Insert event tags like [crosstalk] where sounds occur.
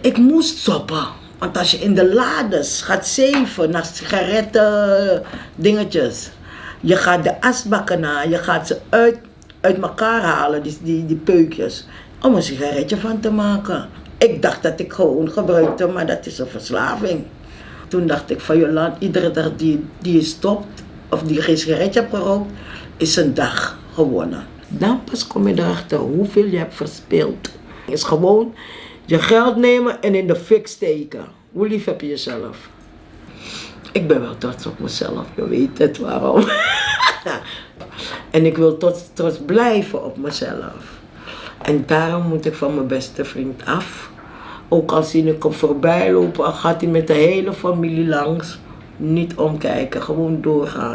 Ik moest stoppen. Want als je in de lades gaat zeven naar sigaretten dingetjes. Je gaat de asbakken na, je gaat ze uit, uit elkaar halen, die, die, die peukjes. Om een sigaretje van te maken. Ik dacht dat ik gewoon gebruikte, maar dat is een verslaving. Toen dacht ik van Joland, iedere dag die, die je stopt, of die geen sigaretje hebt gerookt, is een dag gewonnen. Dan pas kom je erachter hoeveel je hebt verspild. Het is gewoon je geld nemen en in de fik steken. Hoe lief heb je jezelf? Ik ben wel trots op mezelf, je weet het waarom. [laughs] en ik wil trots, blijven op mezelf. En daarom moet ik van mijn beste vriend af. Ook al zie ik hem voorbij lopen, gaat hij met de hele familie langs. Niet omkijken, gewoon doorgaan.